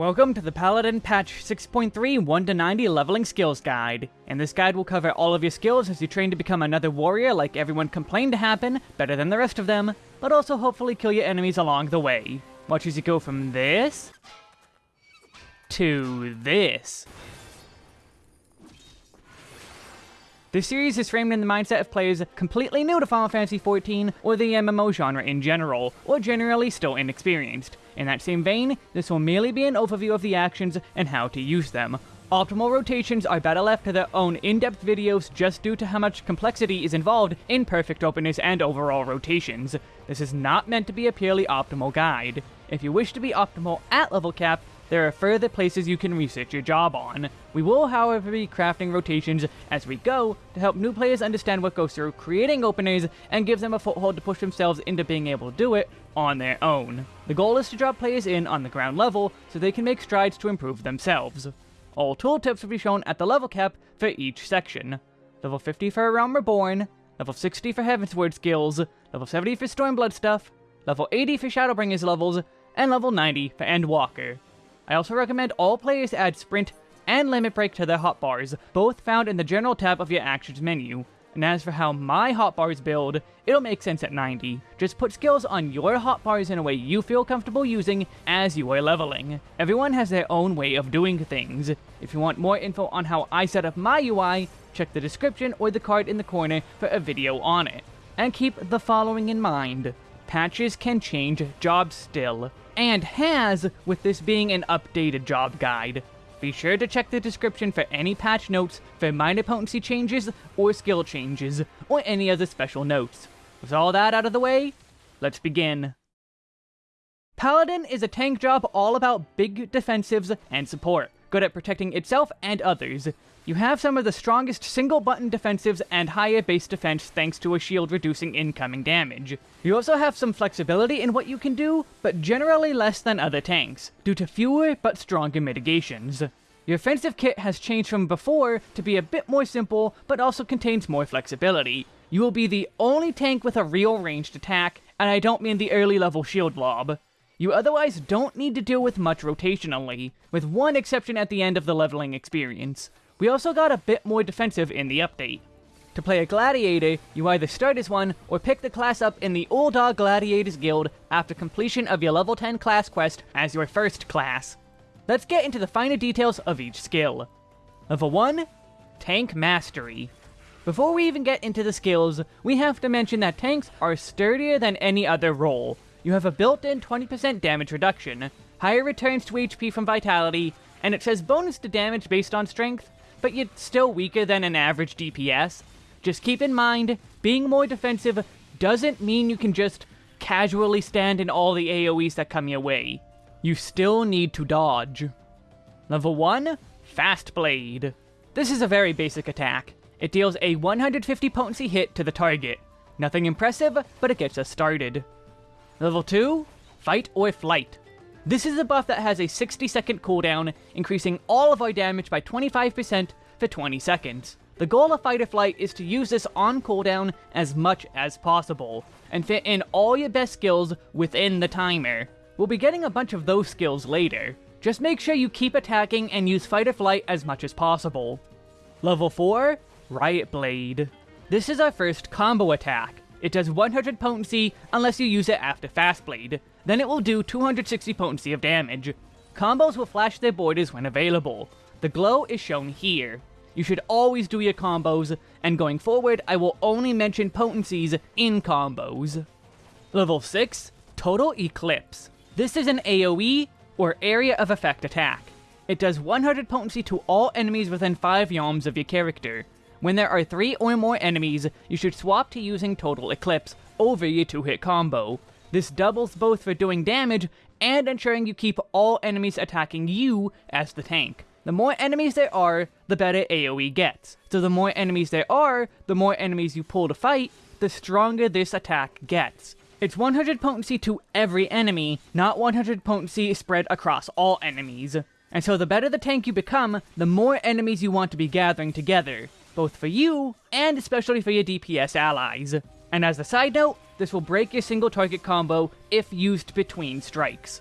Welcome to the Paladin Patch 6.3 1 to 90 Leveling Skills Guide. And this guide will cover all of your skills as you train to become another warrior like everyone complained to happen, better than the rest of them, but also hopefully kill your enemies along the way. Watch as you go from this to this. This series is framed in the mindset of players completely new to Final Fantasy XIV or the MMO genre in general, or generally still inexperienced. In that same vein, this will merely be an overview of the actions and how to use them. Optimal rotations are better left to their own in-depth videos just due to how much complexity is involved in perfect openness and overall rotations. This is not meant to be a purely optimal guide. If you wish to be optimal at level cap, there are further places you can research your job on. We will, however, be crafting rotations as we go to help new players understand what goes through creating openers and give them a foothold to push themselves into being able to do it on their own. The goal is to drop players in on the ground level so they can make strides to improve themselves. All tooltips will be shown at the level cap for each section. Level 50 for A Realm Reborn, level 60 for Heavensward skills, level 70 for Stormblood stuff, level 80 for Shadowbringers levels, and level 90 for Endwalker. I also recommend all players add Sprint and Limit Break to their hotbars, both found in the General tab of your Actions menu. And as for how my hotbars build, it'll make sense at 90. Just put skills on your hotbars in a way you feel comfortable using as you are leveling. Everyone has their own way of doing things. If you want more info on how I set up my UI, check the description or the card in the corner for a video on it. And keep the following in mind. Patches can change jobs still and has, with this being an updated job guide. Be sure to check the description for any patch notes for minor potency changes or skill changes, or any other special notes. With all that out of the way, let's begin. Paladin is a tank job all about big defensives and support, good at protecting itself and others. You have some of the strongest single button defensives and higher base defense thanks to a shield reducing incoming damage. You also have some flexibility in what you can do, but generally less than other tanks, due to fewer but stronger mitigations. Your offensive kit has changed from before to be a bit more simple, but also contains more flexibility. You will be the only tank with a real ranged attack, and I don't mean the early level shield lob. You otherwise don't need to deal with much rotationally, with one exception at the end of the leveling experience. We also got a bit more defensive in the update. To play a Gladiator, you either start as one, or pick the class up in the Ul'dah Gladiators Guild after completion of your level 10 class quest as your first class. Let's get into the finer details of each skill. Level 1, Tank Mastery. Before we even get into the skills, we have to mention that tanks are sturdier than any other role, you have a built-in 20% damage reduction, higher returns to HP from Vitality, and it says bonus to damage based on strength, but yet still weaker than an average DPS. Just keep in mind, being more defensive doesn't mean you can just casually stand in all the AoEs that come your way. You still need to dodge. Level 1, Fast Blade. This is a very basic attack. It deals a 150 potency hit to the target. Nothing impressive, but it gets us started. Level 2, Fight or Flight. This is a buff that has a 60 second cooldown, increasing all of our damage by 25% for 20 seconds. The goal of Fight or Flight is to use this on cooldown as much as possible, and fit in all your best skills within the timer. We'll be getting a bunch of those skills later. Just make sure you keep attacking and use Fight or Flight as much as possible. Level 4, Riot Blade. This is our first combo attack. It does 100 potency unless you use it after Fast Blade. Then it will do 260 potency of damage. Combos will flash their borders when available. The glow is shown here. You should always do your combos, and going forward, I will only mention potencies in combos. Level 6, Total Eclipse. This is an AoE, or Area of Effect attack. It does 100 potency to all enemies within 5 yalms of your character. When there are 3 or more enemies, you should swap to using Total Eclipse over your 2-hit combo. This doubles both for doing damage and ensuring you keep all enemies attacking you as the tank. The more enemies there are, the better AoE gets. So the more enemies there are, the more enemies you pull to fight, the stronger this attack gets. It's 100 potency to every enemy, not 100 potency spread across all enemies. And so the better the tank you become, the more enemies you want to be gathering together both for you and especially for your DPS allies. And as a side note, this will break your single target combo if used between strikes.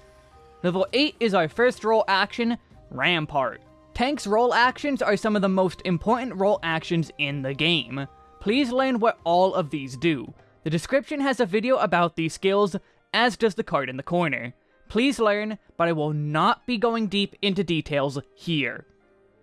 Level 8 is our first role action, Rampart. Tank's role actions are some of the most important role actions in the game. Please learn what all of these do. The description has a video about these skills, as does the card in the corner. Please learn, but I will not be going deep into details here.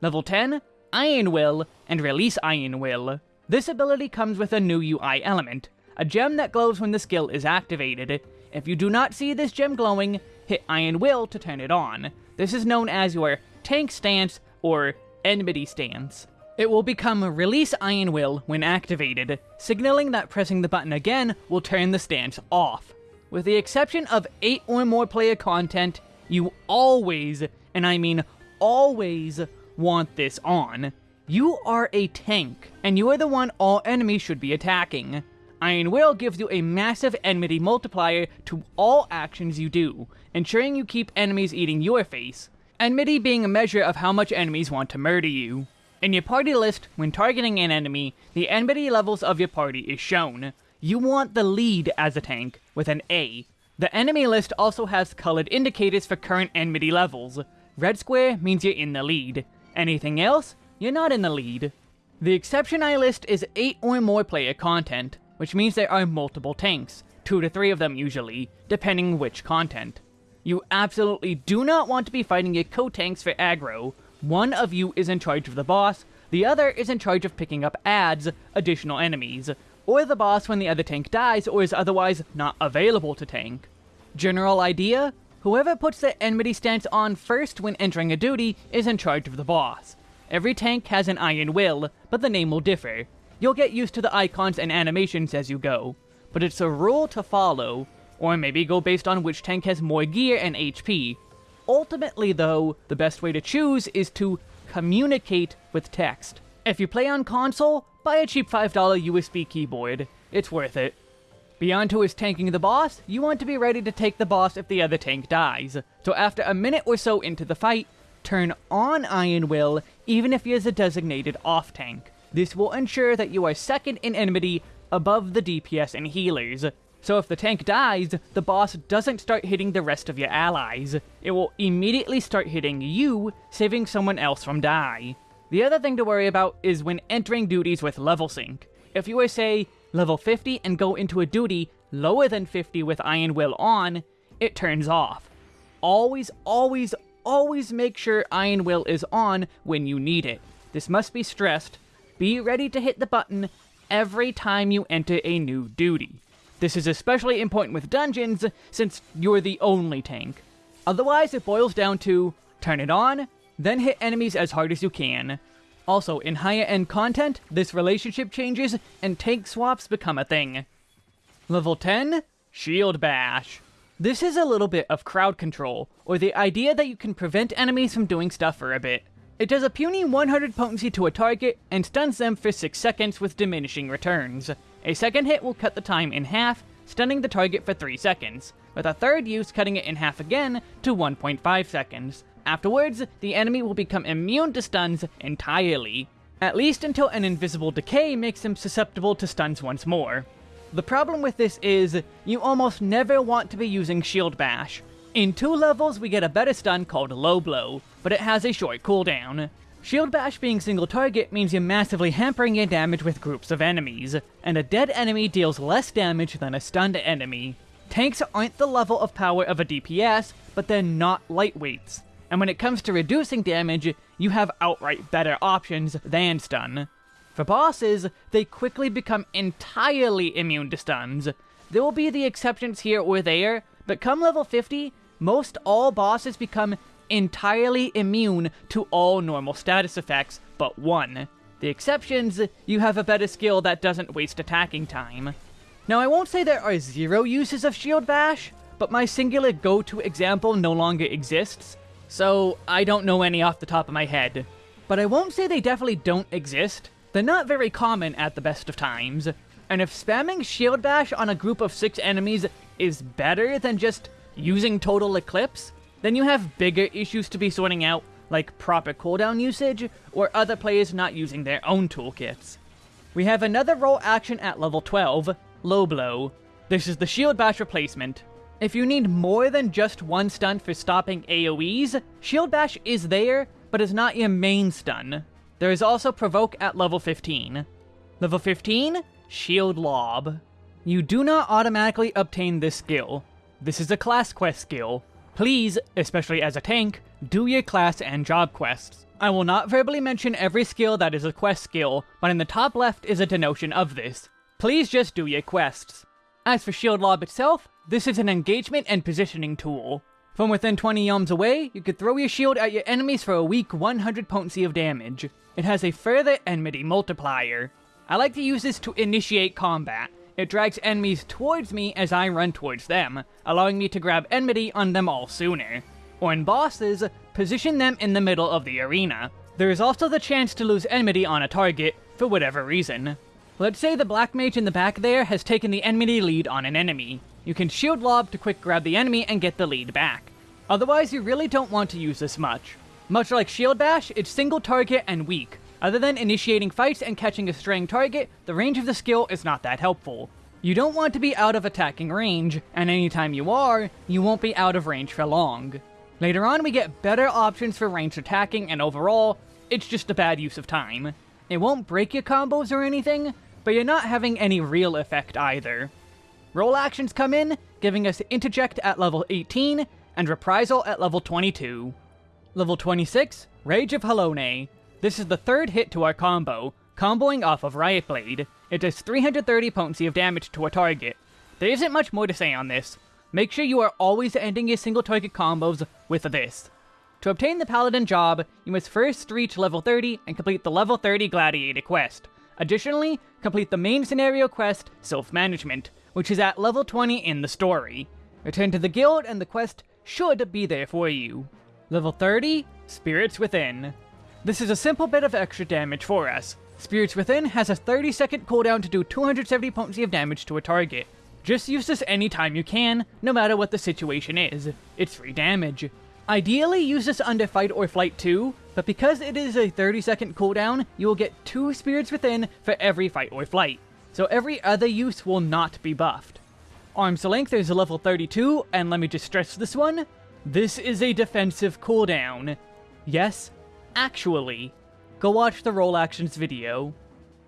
Level 10, Iron Will, and Release Iron Will. This ability comes with a new UI element, a gem that glows when the skill is activated. If you do not see this gem glowing, hit Iron Will to turn it on. This is known as your Tank Stance or Enmity Stance. It will become Release Iron Will when activated, signaling that pressing the button again will turn the stance off. With the exception of 8 or more player content, you always, and I mean always, want this on. You are a tank, and you are the one all enemies should be attacking. Iron Will gives you a massive enmity multiplier to all actions you do, ensuring you keep enemies eating your face, enmity being a measure of how much enemies want to murder you. In your party list, when targeting an enemy, the enmity levels of your party is shown. You want the lead as a tank, with an A. The enemy list also has colored indicators for current enmity levels. Red square means you're in the lead. Anything else, you're not in the lead. The exception I list is 8 or more player content, which means there are multiple tanks, 2 to 3 of them usually, depending which content. You absolutely do not want to be fighting your co-tanks for aggro. One of you is in charge of the boss, the other is in charge of picking up adds, additional enemies, or the boss when the other tank dies or is otherwise not available to tank. General idea? Whoever puts the enmity stance on first when entering a duty is in charge of the boss. Every tank has an Iron Will, but the name will differ. You'll get used to the icons and animations as you go, but it's a rule to follow, or maybe go based on which tank has more gear and HP. Ultimately though, the best way to choose is to communicate with text. If you play on console, buy a cheap $5 USB keyboard. It's worth it. Beyond who is tanking the boss, you want to be ready to take the boss if the other tank dies. So after a minute or so into the fight, turn on Iron Will even if he is a designated off tank. This will ensure that you are second in enmity above the DPS and healers. So if the tank dies, the boss doesn't start hitting the rest of your allies. It will immediately start hitting you, saving someone else from die. The other thing to worry about is when entering duties with level sync. If you are, say, level 50 and go into a duty lower than 50 with Iron Will on, it turns off. Always, always, always make sure Iron Will is on when you need it. This must be stressed. Be ready to hit the button every time you enter a new duty. This is especially important with dungeons, since you're the only tank. Otherwise, it boils down to turn it on, then hit enemies as hard as you can. Also, in higher end content, this relationship changes and tank swaps become a thing. Level 10, Shield Bash. This is a little bit of crowd control, or the idea that you can prevent enemies from doing stuff for a bit. It does a puny 100 potency to a target, and stuns them for 6 seconds with diminishing returns. A second hit will cut the time in half, stunning the target for 3 seconds, with a third use cutting it in half again to 1.5 seconds. Afterwards, the enemy will become immune to stuns entirely, at least until an invisible decay makes them susceptible to stuns once more. The problem with this is, you almost never want to be using Shield Bash. In two levels, we get a better stun called Low Blow, but it has a short cooldown. Shield Bash being single target means you're massively hampering your damage with groups of enemies, and a dead enemy deals less damage than a stunned enemy. Tanks aren't the level of power of a DPS, but they're not lightweights, and when it comes to reducing damage, you have outright better options than stun. For bosses, they quickly become entirely immune to stuns. There will be the exceptions here or there, but come level 50, most all bosses become entirely immune to all normal status effects but one. The exceptions, you have a better skill that doesn't waste attacking time. Now I won't say there are zero uses of Shield Bash, but my singular go-to example no longer exists, so I don't know any off the top of my head. But I won't say they definitely don't exist, they're not very common at the best of times, and if spamming Shield Bash on a group of 6 enemies is better than just using Total Eclipse, then you have bigger issues to be sorting out, like proper cooldown usage, or other players not using their own toolkits. We have another role action at level 12, Low Blow. This is the Shield Bash replacement. If you need more than just one stun for stopping AoEs, Shield Bash is there, but is not your main stun. There is also Provoke at level 15. Level 15, Shield Lob. You do not automatically obtain this skill. This is a class quest skill. Please, especially as a tank, do your class and job quests. I will not verbally mention every skill that is a quest skill, but in the top left is a denotion of this. Please just do your quests. As for Shield Lob itself, this is an engagement and positioning tool. From within 20 yalms away, you could throw your shield at your enemies for a weak 100 potency of damage. It has a further enmity multiplier. I like to use this to initiate combat. It drags enemies towards me as I run towards them, allowing me to grab enmity on them all sooner. Or in bosses, position them in the middle of the arena. There is also the chance to lose enmity on a target, for whatever reason. Let's say the black mage in the back there has taken the enmity lead on an enemy. You can shield lob to quick grab the enemy and get the lead back. Otherwise, you really don't want to use this much. Much like Shield Bash, it's single target and weak. Other than initiating fights and catching a straying target, the range of the skill is not that helpful. You don't want to be out of attacking range, and anytime you are, you won't be out of range for long. Later on, we get better options for ranged attacking, and overall, it's just a bad use of time. It won't break your combos or anything, but you're not having any real effect either. Role actions come in, giving us Interject at level 18, and Reprisal at level 22. Level 26, Rage of Halone. This is the third hit to our combo, comboing off of Riot Blade. It does 330 potency of damage to a target. There isn't much more to say on this. Make sure you are always ending your single target combos with this. To obtain the Paladin job, you must first reach level 30 and complete the level 30 Gladiator quest. Additionally, complete the main scenario quest, Self-Management, which is at level 20 in the story. Return to the guild and the quest should be there for you. Level 30, Spirits Within. This is a simple bit of extra damage for us. Spirits Within has a 30 second cooldown to do 270 potency of damage to a target. Just use this anytime you can, no matter what the situation is. It's free damage. Ideally, use this under Fight or Flight 2, but because it is a 30 second cooldown, you will get 2 Spirits Within for every Fight or Flight so every other use will not be buffed. Arm's Length is a level 32, and let me just stress this one. This is a defensive cooldown. Yes, actually. Go watch the role actions video.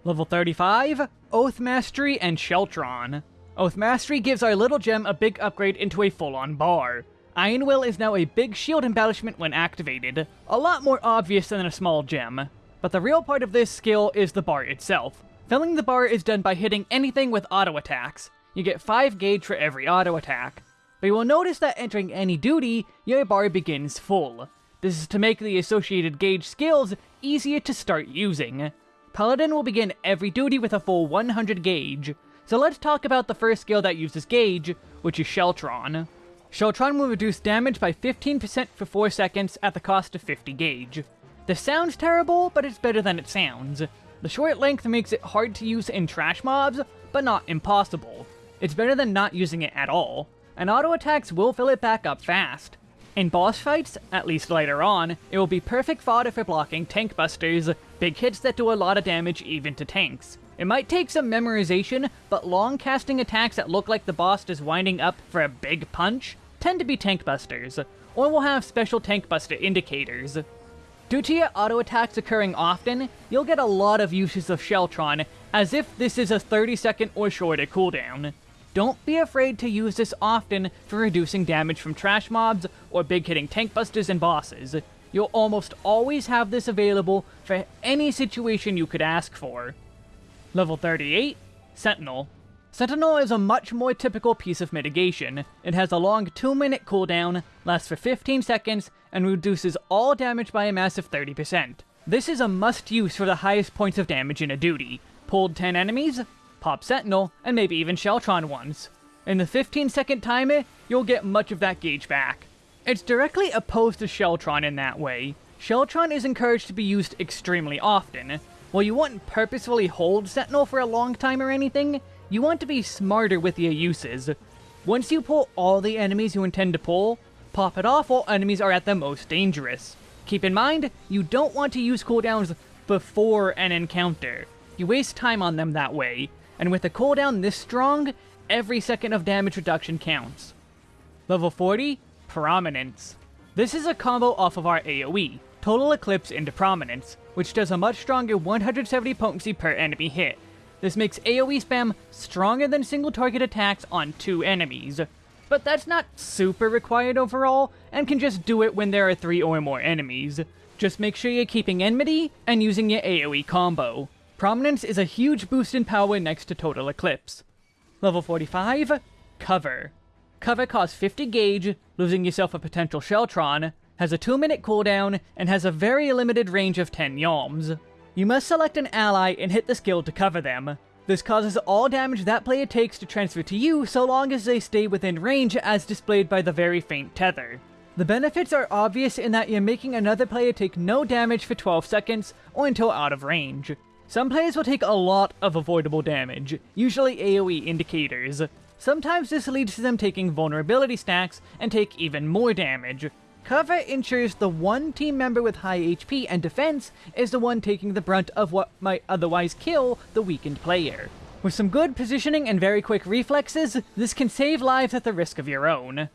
Level 35, Oath Mastery and Sheltron. Oath Mastery gives our little gem a big upgrade into a full-on bar. Iron Will is now a big shield embellishment when activated, a lot more obvious than a small gem. But the real part of this skill is the bar itself. Filling the bar is done by hitting anything with auto attacks. You get 5 gauge for every auto attack. But you will notice that entering any duty, your bar begins full. This is to make the associated gauge skills easier to start using. Paladin will begin every duty with a full 100 gauge. So let's talk about the first skill that uses gauge, which is Sheltron. Sheltron will reduce damage by 15% for 4 seconds at the cost of 50 gauge. This sounds terrible, but it's better than it sounds. The short length makes it hard to use in trash mobs, but not impossible. It's better than not using it at all, and auto attacks will fill it back up fast. In boss fights, at least later on, it will be perfect fodder for blocking tank busters, big hits that do a lot of damage even to tanks. It might take some memorization, but long casting attacks that look like the boss is winding up for a big punch tend to be tank busters, or will have special tank buster indicators. Due to your auto attacks occurring often, you'll get a lot of uses of Sheltron, as if this is a 30 second or shorter cooldown. Don't be afraid to use this often for reducing damage from trash mobs or big hitting tank busters and bosses. You'll almost always have this available for any situation you could ask for. Level 38, Sentinel. Sentinel is a much more typical piece of mitigation. It has a long 2 minute cooldown, lasts for 15 seconds, and reduces all damage by a massive 30%. This is a must use for the highest points of damage in a duty. Pulled 10 enemies, pop Sentinel, and maybe even Sheltron ones. In the 15 second timer, you'll get much of that gauge back. It's directly opposed to Sheltron in that way. Sheltron is encouraged to be used extremely often. While you wouldn't purposefully hold Sentinel for a long time or anything, you want to be smarter with your uses. Once you pull all the enemies you intend to pull, pop it off while enemies are at their most dangerous. Keep in mind, you don't want to use cooldowns before an encounter. You waste time on them that way, and with a cooldown this strong, every second of damage reduction counts. Level 40, Prominence. This is a combo off of our AoE, Total Eclipse into Prominence, which does a much stronger 170 potency per enemy hit. This makes AoE spam stronger than single target attacks on two enemies. But that's not super required overall, and can just do it when there are three or more enemies. Just make sure you're keeping Enmity and using your AoE combo. Prominence is a huge boost in power next to Total Eclipse. Level 45, Cover. Cover costs 50 gauge, losing yourself a potential Sheltron, has a 2 minute cooldown, and has a very limited range of 10 yalms. You must select an ally and hit the skill to cover them. This causes all damage that player takes to transfer to you so long as they stay within range as displayed by the very faint tether. The benefits are obvious in that you're making another player take no damage for 12 seconds or until out of range. Some players will take a lot of avoidable damage, usually AoE indicators. Sometimes this leads to them taking vulnerability stacks and take even more damage. Cover ensures the one team member with high HP and defense is the one taking the brunt of what might otherwise kill the weakened player. With some good positioning and very quick reflexes, this can save lives at the risk of your own.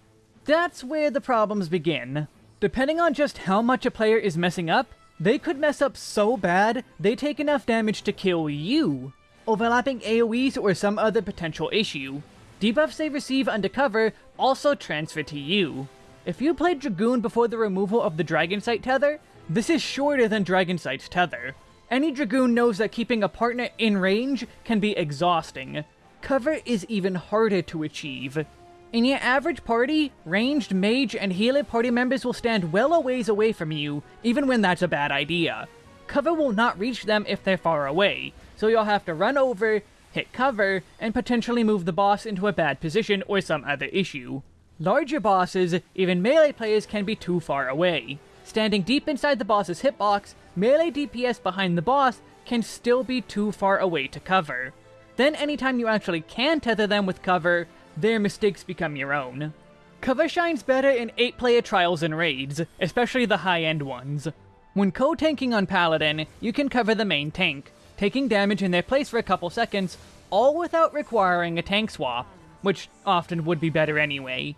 That's where the problems begin. Depending on just how much a player is messing up, they could mess up so bad, they take enough damage to kill you, overlapping AoEs or some other potential issue. Debuffs they receive undercover also transfer to you. If you played Dragoon before the removal of the Dragon Sight tether, this is shorter than Dragon Sight's tether. Any Dragoon knows that keeping a partner in range can be exhausting. Cover is even harder to achieve. In your average party, ranged mage and healer party members will stand well a ways away from you, even when that's a bad idea. Cover will not reach them if they're far away, so you'll have to run over, hit cover, and potentially move the boss into a bad position or some other issue. Larger bosses, even melee players can be too far away. Standing deep inside the boss's hitbox, melee DPS behind the boss can still be too far away to cover. Then anytime you actually can tether them with cover, their mistakes become your own. Cover shines better in 8-player trials and raids, especially the high-end ones. When co-tanking on Paladin, you can cover the main tank, taking damage in their place for a couple seconds, all without requiring a tank swap, which often would be better anyway.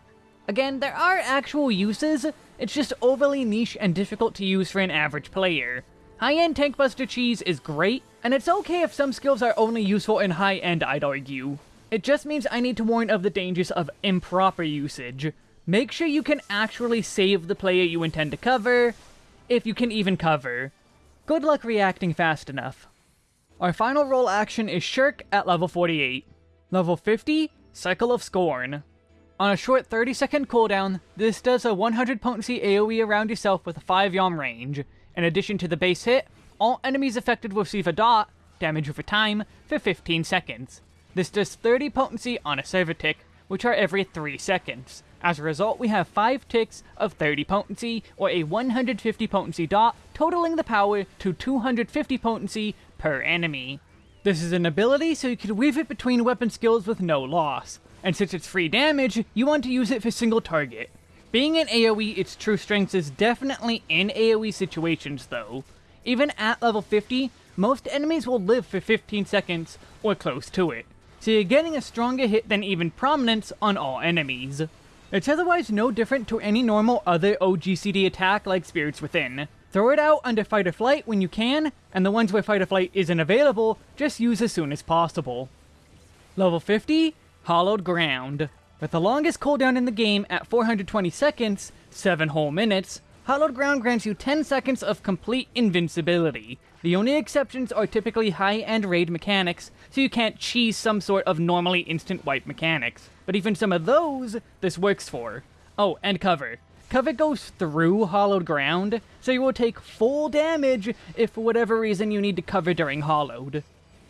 Again, there are actual uses, it's just overly niche and difficult to use for an average player. High-end Tankbuster Cheese is great, and it's okay if some skills are only useful in high-end, I'd argue. It just means I need to warn of the dangers of improper usage. Make sure you can actually save the player you intend to cover, if you can even cover. Good luck reacting fast enough. Our final role action is Shirk at level 48. Level 50, Circle of Scorn. On a short 30 second cooldown, this does a 100 potency AoE around yourself with a 5 yalm range. In addition to the base hit, all enemies affected will receive a dot, damage over time, for 15 seconds. This does 30 potency on a server tick, which are every 3 seconds. As a result, we have 5 ticks of 30 potency, or a 150 potency dot, totaling the power to 250 potency per enemy. This is an ability so you can weave it between weapon skills with no loss, and since it's free damage, you want to use it for single target. Being an AoE, its true strength is definitely in AoE situations though. Even at level 50, most enemies will live for 15 seconds, or close to it so getting a stronger hit than even Prominence on all enemies. It's otherwise no different to any normal other OGCD attack like Spirits Within. Throw it out under Fight or Flight when you can, and the ones where Fight or Flight isn't available, just use as soon as possible. Level 50, Hallowed Ground. With the longest cooldown in the game at 420 seconds, 7 whole minutes, Hallowed Ground grants you 10 seconds of complete invincibility. The only exceptions are typically high-end raid mechanics, so you can't cheese some sort of normally instant wipe mechanics. But even some of those, this works for. Oh, and cover. Cover goes through Hallowed Ground, so you will take full damage if for whatever reason you need to cover during hollowed.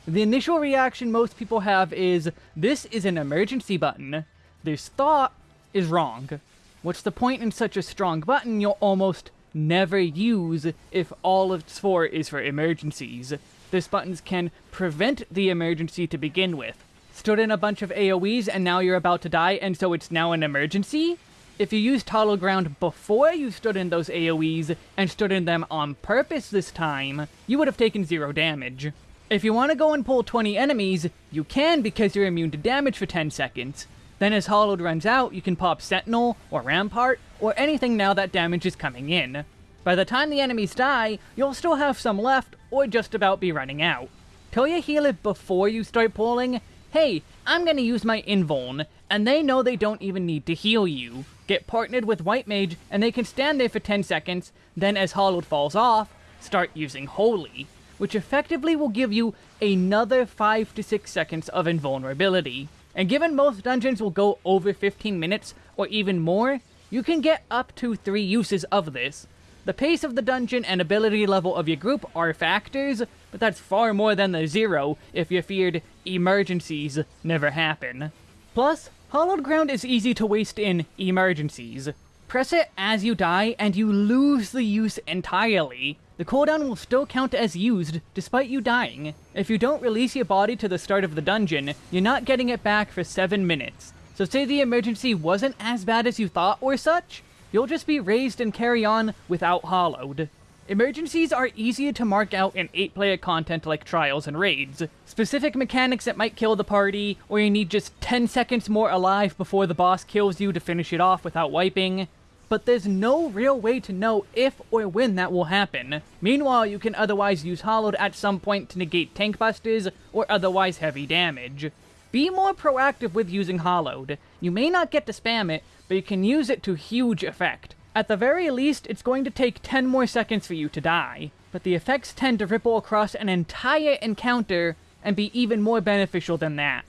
The initial reaction most people have is, this is an emergency button. This thought is wrong. What's the point in such a strong button you'll almost never use if all it's for is for emergencies? This buttons can prevent the emergency to begin with. Stood in a bunch of AoEs and now you're about to die and so it's now an emergency? If you used Hollow Ground before you stood in those AoEs and stood in them on purpose this time, you would have taken zero damage. If you want to go and pull 20 enemies, you can because you're immune to damage for 10 seconds, Then as Hallowed runs out, you can pop Sentinel, or Rampart, or anything now that damage is coming in. By the time the enemies die, you'll still have some left, or just about be running out. Tell your healer before you start pulling, hey, I'm gonna use my Invuln, and they know they don't even need to heal you. Get partnered with White Mage, and they can stand there for 10 seconds, then as Hallowed falls off, start using Holy, which effectively will give you another 5 to 6 seconds of invulnerability. And given most dungeons will go over 15 minutes, or even more, you can get up to 3 uses of this. The pace of the dungeon and ability level of your group are factors, but that's far more than the zero if you feared emergencies never happen. Plus, Hallowed Ground is easy to waste in emergencies. Press it as you die, and you lose the use entirely. The cooldown will still count as used, despite you dying. If you don't release your body to the start of the dungeon, you're not getting it back for 7 minutes. So say the emergency wasn't as bad as you thought or such, you'll just be raised and carry on without Hallowed. Emergencies are easier to mark out in 8-player content like Trials and Raids. Specific mechanics that might kill the party, or you need just 10 seconds more alive before the boss kills you to finish it off without wiping. But there's no real way to know if or when that will happen. Meanwhile, you can otherwise use Hallowed at some point to negate tank busters or otherwise heavy damage. Be more proactive with using Hallowed. You may not get to spam it, but you can use it to huge effect. At the very least, it's going to take 10 more seconds for you to die, but the effects tend to ripple across an entire encounter and be even more beneficial than that.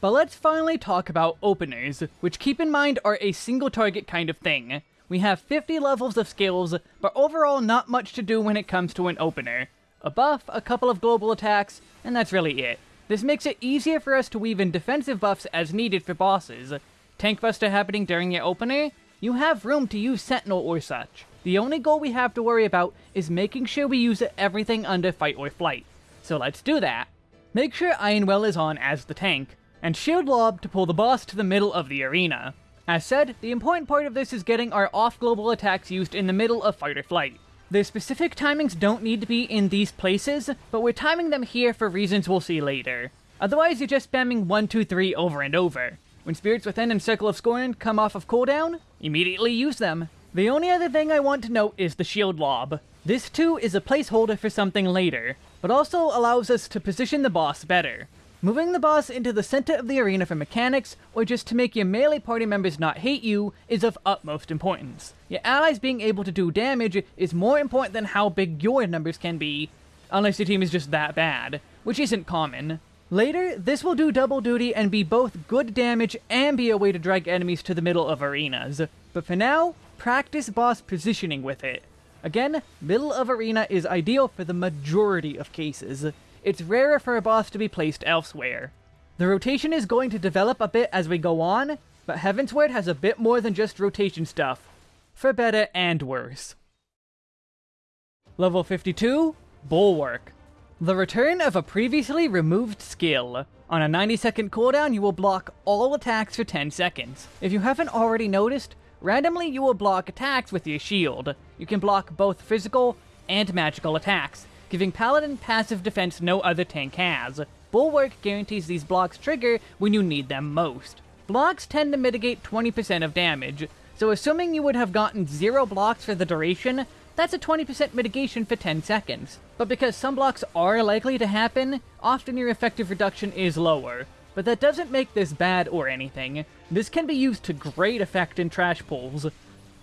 But let's finally talk about openers, which keep in mind are a single target kind of thing. We have 50 levels of skills, but overall not much to do when it comes to an opener. A buff, a couple of global attacks, and that's really it. This makes it easier for us to weave in defensive buffs as needed for bosses. Tank buster happening during your opener, you have room to use Sentinel or such. The only goal we have to worry about is making sure we use everything under Fight or Flight. So let's do that. Make sure Iron Will is on as the tank, and Shield Lob to pull the boss to the middle of the arena. As said, the important part of this is getting our off-global attacks used in the middle of Fight or Flight. The specific timings don't need to be in these places, but we're timing them here for reasons we'll see later. Otherwise, you're just spamming 1, 2, 3 over and over. When Spirits Within and Circle of Scorn come off of cooldown, immediately use them. The only other thing I want to note is the Shield Lob. This too is a placeholder for something later, but also allows us to position the boss better. Moving the boss into the center of the arena for mechanics, or just to make your melee party members not hate you, is of utmost importance. Your allies being able to do damage is more important than how big your numbers can be, unless your team is just that bad, which isn't common. Later, this will do double duty and be both good damage and be a way to drag enemies to the middle of arenas. But for now, practice boss positioning with it. Again, middle of arena is ideal for the majority of cases. It's rarer for a boss to be placed elsewhere. The rotation is going to develop a bit as we go on, but Heavensward has a bit more than just rotation stuff. For better and worse. Level 52, Bulwark. The return of a previously removed skill. On a 90 second cooldown, you will block all attacks for 10 seconds. If you haven't already noticed, randomly you will block attacks with your shield. You can block both physical and magical attacks, giving Paladin passive defense no other tank has. Bulwark guarantees these blocks trigger when you need them most. Blocks tend to mitigate 20% of damage, so assuming you would have gotten zero blocks for the duration, that's a 20% mitigation for 10 seconds. But because some blocks are likely to happen, often your effective reduction is lower. But that doesn't make this bad or anything. This can be used to great effect in trash pulls.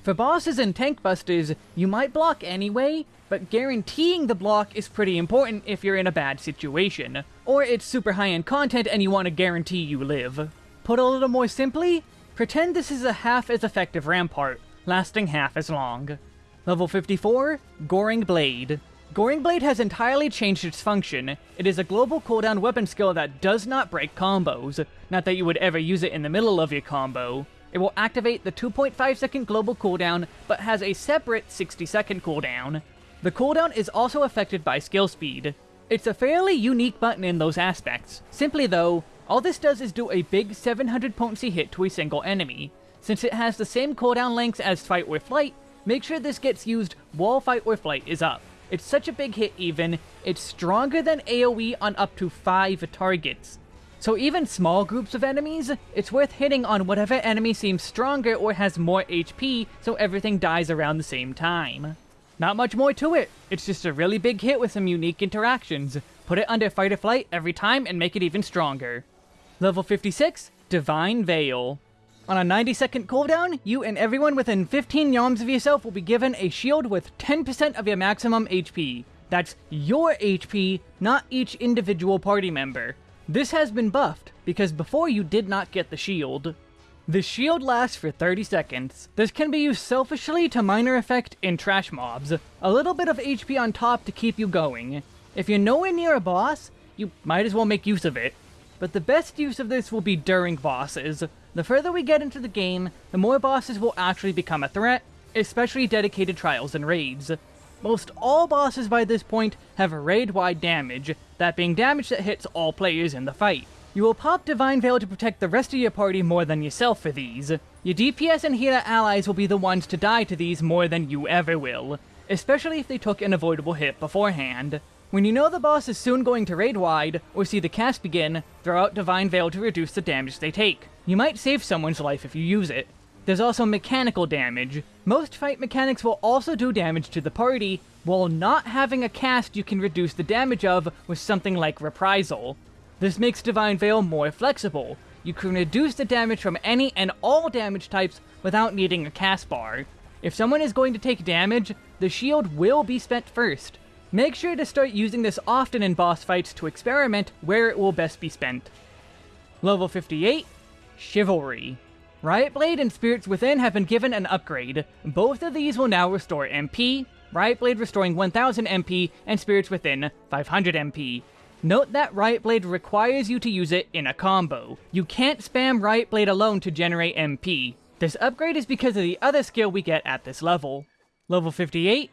For bosses and tank busters, you might block anyway, but guaranteeing the block is pretty important if you're in a bad situation. Or it's super high-end content and you want to guarantee you live. Put a little more simply, pretend this is a half as effective rampart, lasting half as long. Level 54, Goring Blade. Goring Blade has entirely changed its function. It is a global cooldown weapon skill that does not break combos. Not that you would ever use it in the middle of your combo. It will activate the 2.5 second global cooldown, but has a separate 60 second cooldown. The cooldown is also affected by skill speed. It's a fairly unique button in those aspects. Simply though, all this does is do a big 700 potency hit to a single enemy. Since it has the same cooldown lengths as Fight or Flight, Make sure this gets used while Fight or Flight is up. It's such a big hit even, it's stronger than AoE on up to 5 targets. So even small groups of enemies, it's worth hitting on whatever enemy seems stronger or has more HP so everything dies around the same time. Not much more to it, it's just a really big hit with some unique interactions. Put it under fight or flight every time and make it even stronger. Level 56, Divine Veil. On a 90 second cooldown, you and everyone within 15 yalms of yourself will be given a shield with 10% of your maximum HP. That's your HP, not each individual party member. This has been buffed, because before you did not get the shield. The shield lasts for 30 seconds. This can be used selfishly to minor effect in trash mobs. A little bit of HP on top to keep you going. If you're nowhere near a boss, you might as well make use of it. But the best use of this will be during bosses. The further we get into the game, the more bosses will actually become a threat, especially dedicated trials and raids. Most all bosses by this point have raid-wide damage, that being damage that hits all players in the fight. You will pop Divine Veil to protect the rest of your party more than yourself for these. Your DPS and healer allies will be the ones to die to these more than you ever will, especially if they took an avoidable hit beforehand. When you know the boss is soon going to raid wide, or see the cast begin, throw out Divine Veil to reduce the damage they take. You might save someone's life if you use it, there's also mechanical damage. Most fight mechanics will also do damage to the party, while not having a cast you can reduce the damage of with something like Reprisal. This makes Divine Veil more flexible. You can reduce the damage from any and all damage types without needing a cast bar. If someone is going to take damage, the shield will be spent first. Make sure to start using this often in boss fights to experiment where it will best be spent. Level 58, Chivalry. Riot Blade and Spirits Within have been given an upgrade. Both of these will now restore MP, Riot Blade restoring 1000 MP, and Spirits Within 500 MP. Note that Riot Blade requires you to use it in a combo. You can't spam Riot Blade alone to generate MP. This upgrade is because of the other skill we get at this level. Level 58,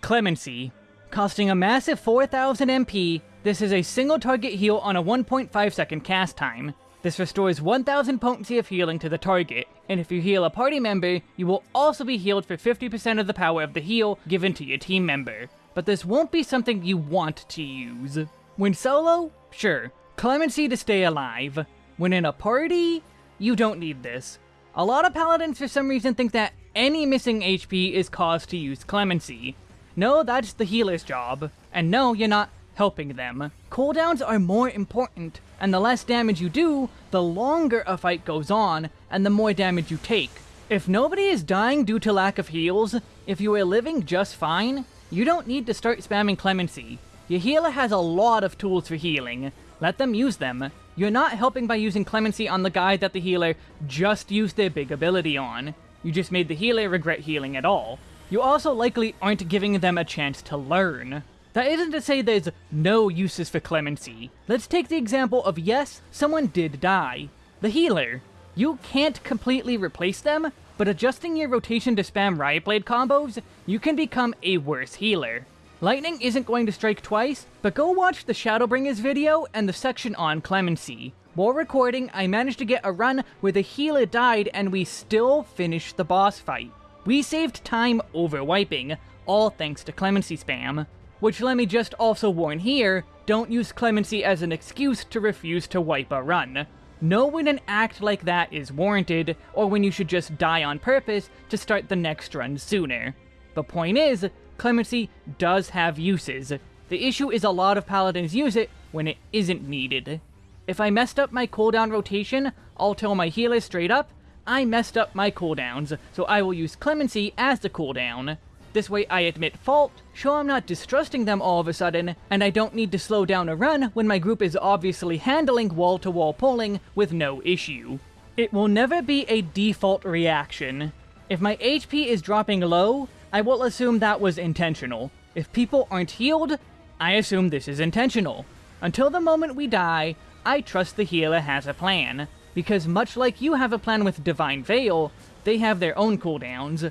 Clemency. Costing a massive 4000 MP, this is a single target heal on a 1.5 second cast time. This restores 1000 potency of healing to the target, and if you heal a party member, you will also be healed for 50% of the power of the heal given to your team member. But this won't be something you want to use. When solo, sure, clemency to stay alive. When in a party, you don't need this. A lot of paladins for some reason think that any missing HP is cause to use clemency. No, that's the healer's job. And no, you're not helping them. Cooldowns are more important, and the less damage you do, the longer a fight goes on, and the more damage you take. If nobody is dying due to lack of heals, if you are living just fine, you don't need to start spamming Clemency. Your healer has a lot of tools for healing. Let them use them. You're not helping by using Clemency on the guy that the healer just used their big ability on. You just made the healer regret healing at all. You also likely aren't giving them a chance to learn. That isn't to say there's no uses for clemency. Let's take the example of yes, someone did die. The healer. You can't completely replace them, but adjusting your rotation to spam Riot Blade combos, you can become a worse healer. Lightning isn't going to strike twice, but go watch the Shadowbringers video and the section on Clemency. While recording, I managed to get a run where the healer died and we still finished the boss fight. We saved time over wiping, all thanks to Clemency spam. Which let me just also warn here, don't use clemency as an excuse to refuse to wipe a run. Know when an act like that is warranted, or when you should just die on purpose to start the next run sooner. The point is, clemency does have uses. The issue is a lot of paladins use it when it isn't needed. If I messed up my cooldown rotation, I'll tell my healer straight up, I messed up my cooldowns, so I will use Clemency as the cooldown. This way I admit fault, show I'm not distrusting them all of a sudden, and I don't need to slow down a run when my group is obviously handling wall-to-wall -wall pulling with no issue. It will never be a default reaction. If my HP is dropping low, I will assume that was intentional. If people aren't healed, I assume this is intentional. Until the moment we die, I trust the healer has a plan, because much like you have a plan with Divine Veil, they have their own cooldowns.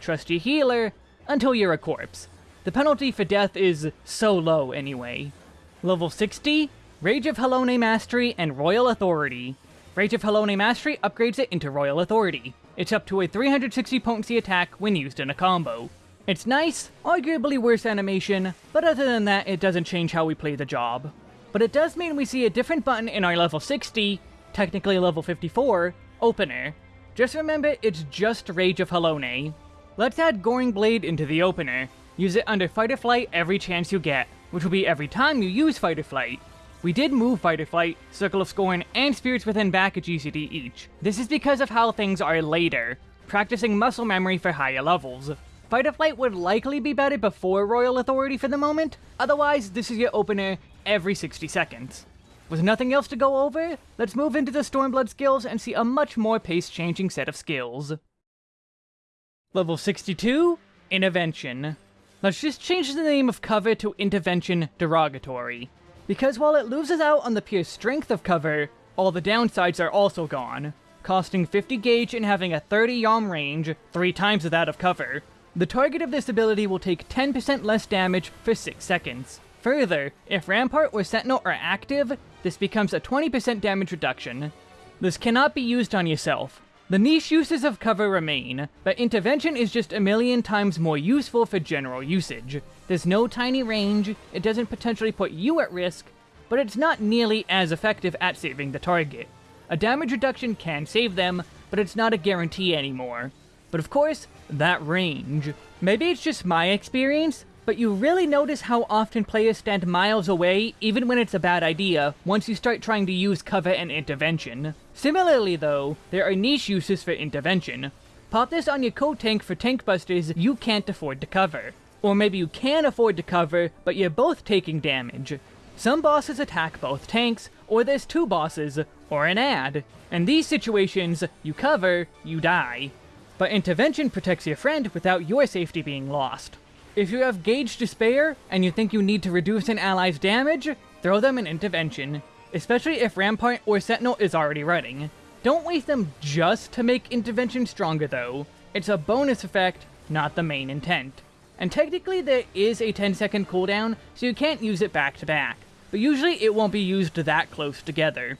Trust your healer, until you're a corpse. The penalty for death is so low anyway. Level 60, Rage of Halone Mastery and Royal Authority. Rage of Halone Mastery upgrades it into Royal Authority. It's up to a 360 potency attack when used in a combo. It's nice, arguably worse animation, but other than that, it doesn't change how we play the job. but it does mean we see a different button in our level 60, technically level 54, opener. Just remember, it's just Rage of Halone. Let's add Goring Blade into the opener. Use it under Fight or Flight every chance you get, which will be every time you use Fight or Flight. We did move Fight or Flight, Circle of Scorn, and Spirits Within back a GCD each. This is because of how things are later, practicing muscle memory for higher levels. Fight or Flight would likely be better before Royal Authority for the moment, otherwise this is your opener every 60 seconds. With nothing else to go over, let's move into the Stormblood skills and see a much more pace-changing set of skills. Level 62, Intervention. Let's just change the name of cover to Intervention Derogatory. Because while it loses out on the pure strength of cover, all the downsides are also gone. Costing 50 gauge and having a 30 yalm range, three times that of cover. The target of this ability will take 10% less damage for 6 seconds. Further, if Rampart or Sentinel are active, this becomes a 20% damage reduction. This cannot be used on yourself. The niche uses of cover remain, but intervention is just a million times more useful for general usage. There's no tiny range, it doesn't potentially put you at risk, but it's not nearly as effective at saving the target. A damage reduction can save them, but it's not a guarantee anymore. But of course, that range. Maybe it's just my experience, but you really notice how often players stand miles away, even when it's a bad idea, once you start trying to use cover and intervention. Similarly though, there are niche uses for intervention. Pop this on your co-tank for tank busters you can't afford to cover. Or maybe you can afford to cover, but you're both taking damage. Some bosses attack both tanks, or there's two bosses, or an ad. In these situations, you cover, you die. But intervention protects your friend without your safety being lost. If you have Gauge to spare, and you think you need to reduce an ally's damage, throw them an intervention, especially if Rampart or Sentinel is already running. Don't waste them just to make intervention stronger though. It's a bonus effect, not the main intent. And technically there is a 10 second cooldown, so you can't use it back to back, but usually it won't be used that close together.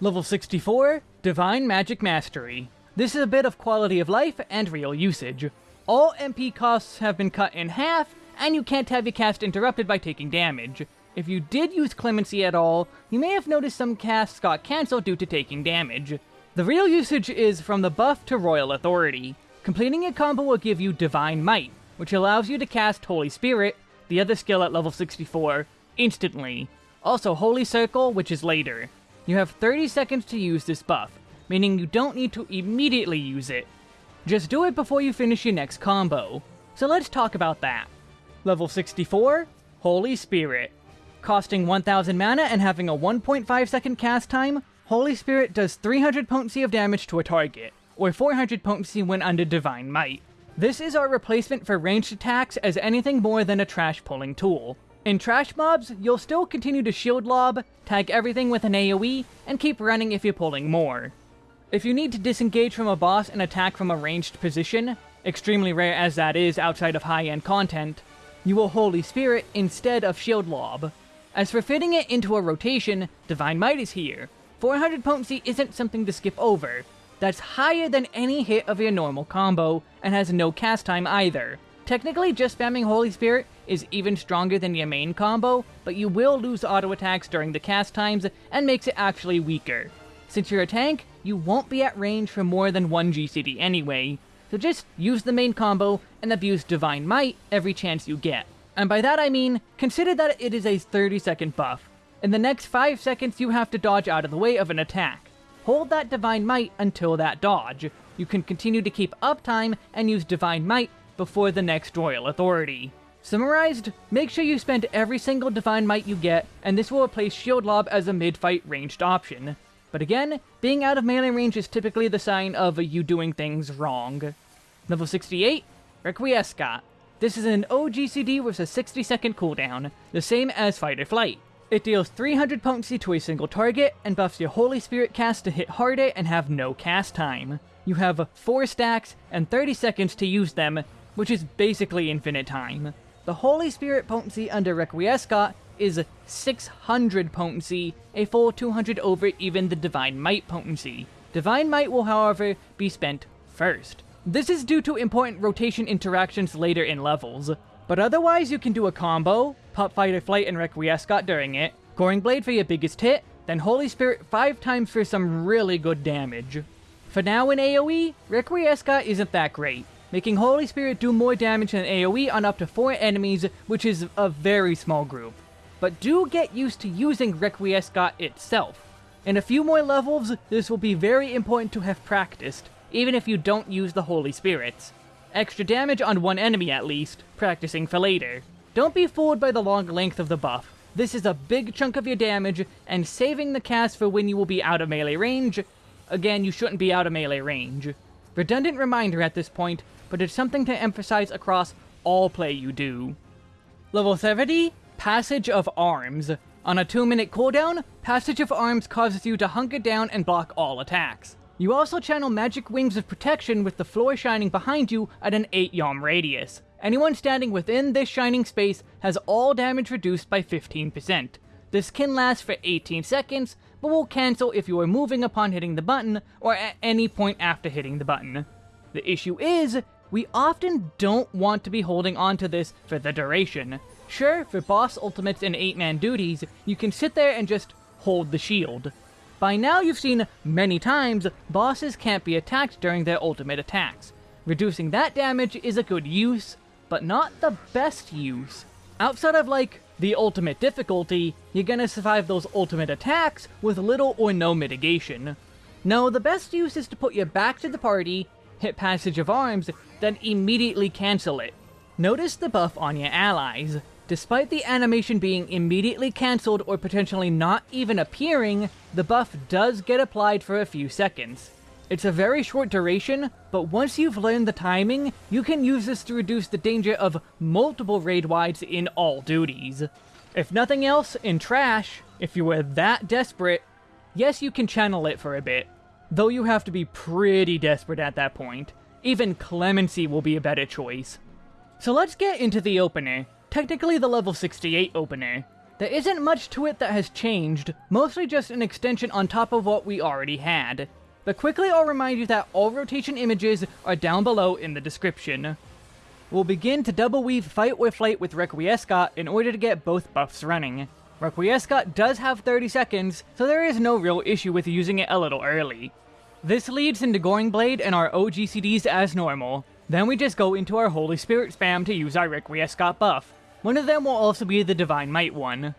Level 64, Divine Magic Mastery. This is a bit of quality of life and real usage. All MP costs have been cut in half, and you can't have your cast interrupted by taking damage. If you did use Clemency at all, you may have noticed some casts got cancelled due to taking damage. The real usage is from the buff to Royal Authority. Completing a combo will give you Divine Might, which allows you to cast Holy Spirit, the other skill at level 64, instantly. Also Holy Circle, which is later. You have 30 seconds to use this buff, meaning you don't need to immediately use it, just do it before you finish your next combo. So let's talk about that. Level 64, Holy Spirit. Costing 1000 mana and having a 1.5 second cast time, Holy Spirit does 300 potency of damage to a target, or 400 potency when under Divine Might. This is our replacement for ranged attacks as anything more than a trash pulling tool. In trash mobs, you'll still continue to shield lob, tag everything with an AoE, and keep running if you're pulling more. If you need to disengage from a boss and attack from a ranged position, extremely rare as that is outside of high-end content, you will Holy Spirit instead of Shield Lob. As for fitting it into a rotation, Divine Might is here. 400 potency isn't something to skip over. That's higher than any hit of your normal combo, and has no cast time either. Technically, just spamming Holy Spirit is even stronger than your main combo, but you will lose auto attacks during the cast times, and makes it actually weaker. Since you're a tank, you won't be at range for more than one GCD anyway, so just use the main combo and abuse Divine Might every chance you get. And by that I mean, consider that it is a 30 second buff. In the next 5 seconds you have to dodge out of the way of an attack. Hold that Divine Might until that dodge. You can continue to keep uptime and use Divine Might before the next Royal Authority. Summarized, make sure you spend every single Divine Might you get, and this will replace Shield Lob as a mid-fight ranged option. But again, being out of melee range is typically the sign of you doing things wrong. Level 68, Requiescat. This is an OGCD with a 60 second cooldown, the same as Fight or Flight. It deals 300 potency to a single target, and buffs your Holy Spirit cast to hit harder and have no cast time. You have 4 stacks and 30 seconds to use them, which is basically infinite time. The Holy Spirit potency under Requiescat is 600 potency, a full 200 over even the Divine Might potency. Divine Might will, however, be spent first. This is due to important rotation interactions later in levels, but otherwise you can do a combo, pop Fight or Flight and Requiescat during it, Goring Blade for your biggest hit, then Holy Spirit 5 times for some really good damage. For now in AoE, Requiescat isn't that great, making Holy Spirit do more damage than AoE on up to 4 enemies, which is a very small group. But do get used to using Requiescat itself. In a few more levels, this will be very important to have practiced, even if you don't use the Holy Spirits. Extra damage on one enemy at least, practicing for later. Don't be fooled by the long length of the buff. This is a big chunk of your damage, and saving the cast for when you will be out of melee range. Again, you shouldn't be out of melee range. Redundant reminder at this point, but it's something to emphasize across all play you do. Level 70, Passage of Arms. On a 2 minute cooldown, Passage of Arms causes you to hunker down and block all attacks. You also channel magic wings of protection with the floor shining behind you at an 8 yalm radius. Anyone standing within this shining space has all damage reduced by 15%. This can last for 18 seconds, but will cancel if you are moving upon hitting the button, or at any point after hitting the button. The issue is, we often don't want to be holding on to this for the duration. Sure, for boss ultimates and 8-man duties, you can sit there and just hold the shield. By now you've seen many times, bosses can't be attacked during their ultimate attacks. Reducing that damage is a good use, but not the best use. Outside of, like, the ultimate difficulty, you're gonna survive those ultimate attacks with little or no mitigation. No, the best use is to put you back to the party, hit Passage of Arms, then immediately cancel it. Notice the buff on your allies. Despite the animation being immediately cancelled or potentially not even appearing, the buff does get applied for a few seconds. It's a very short duration, but once you've learned the timing, you can use this to reduce the danger of multiple raid wides in all duties. If nothing else, in Trash, if you were that desperate, yes you can channel it for a bit, though you have to be pretty desperate at that point. Even Clemency will be a better choice. So let's get into the opener, technically the level 68 opener. There isn't much to it that has changed, mostly just an extension on top of what we already had. But quickly I'll remind you that all rotation images are down below in the description. We'll begin to double weave Fight or Flight with Requiescat in order to get both buffs running. Requiescat does have 30 seconds, so there is no real issue with using it a little early. This leads into Goring Blade and our OGCDs as normal. Then we just go into our Holy Spirit spam to use our Requiescat buff. One of them will also be the Divine Might one.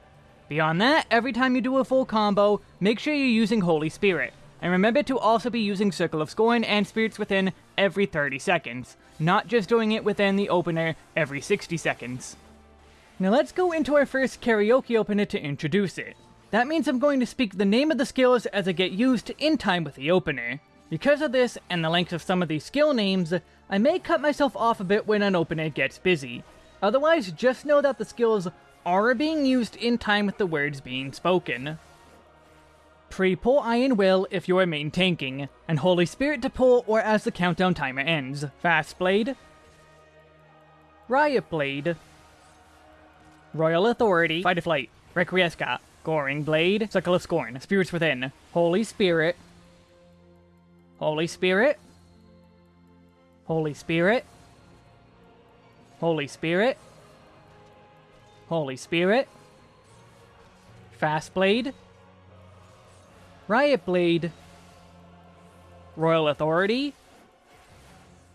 Beyond that, every time you do a full combo, make sure you're using Holy Spirit. And remember to also be using Circle of Scorn and Spirits Within every 30 seconds, not just doing it within the opener every 60 seconds. Now let's go into our first karaoke opener to introduce it. That means I'm going to speak the name of the skills as I get used in time with the opener. Because of this, and the length of some of these skill names, I may cut myself off a bit when an opener gets busy, Otherwise, just know that the skills are being used in time with the words being spoken. Pre-pull Iron Will if you are main tanking, and Holy Spirit to pull or as the countdown timer ends. Fast Blade, Riot Blade, Royal Authority, Fight or Flight, Requiescat, Goring Blade, Circle of Scorn, Spirits Within, Holy Spirit, Holy Spirit, Holy Spirit, Holy Spirit. Holy Spirit. Fast Blade. Riot Blade. Royal Authority.